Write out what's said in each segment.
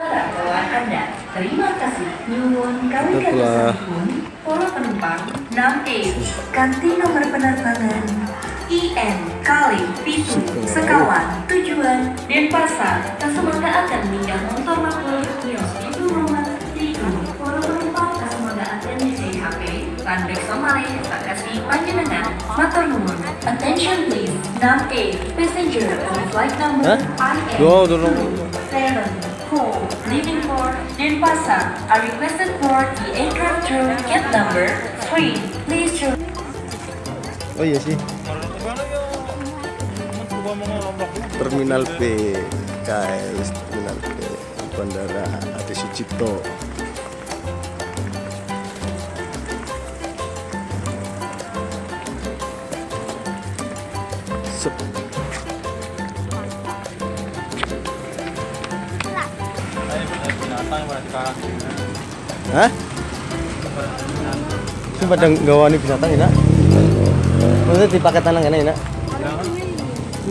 Anda. Terima kasih. Nyuwun kami Itulah. para penumpang 6A, e, ganti nomor penerbangan IN kali pitu sekawan tujuan Denpasar Kasumangga akan minggah motor makhluk kios itu rumah itu Pola penumpang Kasumangga akan mengisi HP. Tandek Somali Sakasi Panjenengan motor nomor attention please 6A e, passenger on flight number huh? IN 2 7 who leaving for Denpasar are requested for the aircraft crew gate number 3. Please choose. Oh iya sih. Terminal B, guys. Terminal B, Bandara Adi Sucipto. Sepi. Hah? Ini pada ngawani binatang enak. Maksudnya di paket tanang enak enak.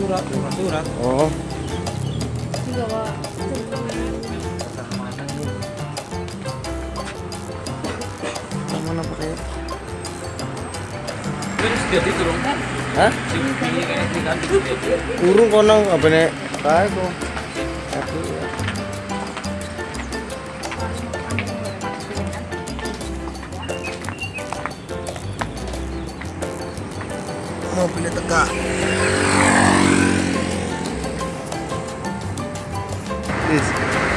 surat surat Oh, yang mana pakai? terus dia itu dong Hah? kayak kan Urung konang apa nih? Kayak kok. Aku ya. mau pilih tegak Peace.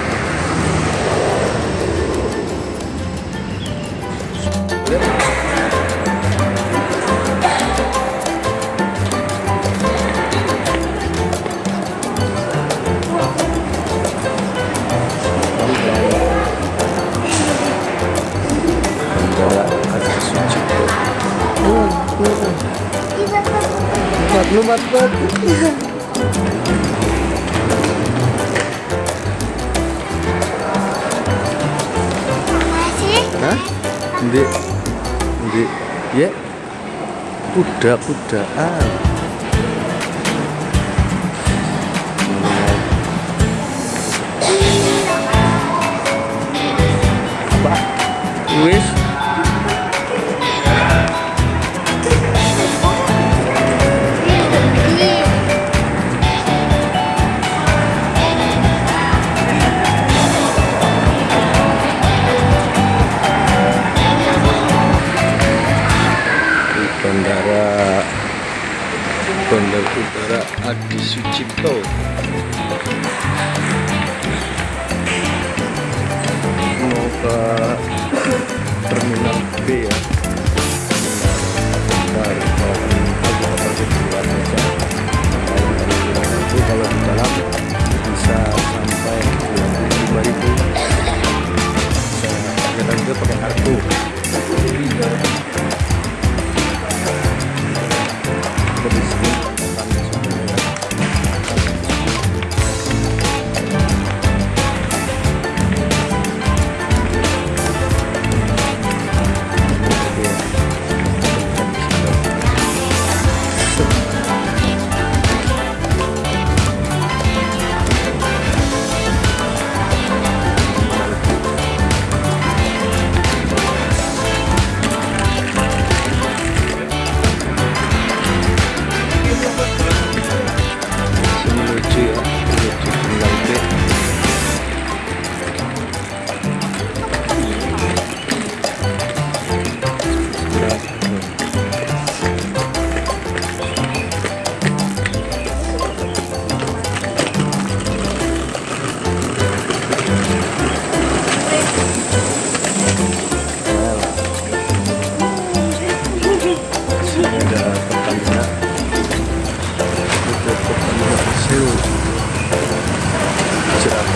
Lumat, lumat. Hah? Ndi? Ndi? Ya. Kuda, kudaan. Apa? Wis. Bandar udara Adi Sucipto. Mau terminal B ya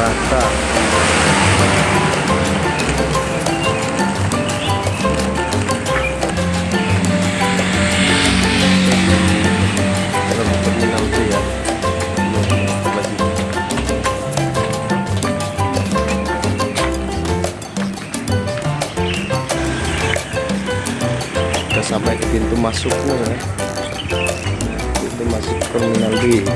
Jakarta dalam terminal B Belum lagi kita sampai ke pintu masuknya ya. Pintu masuk terminal B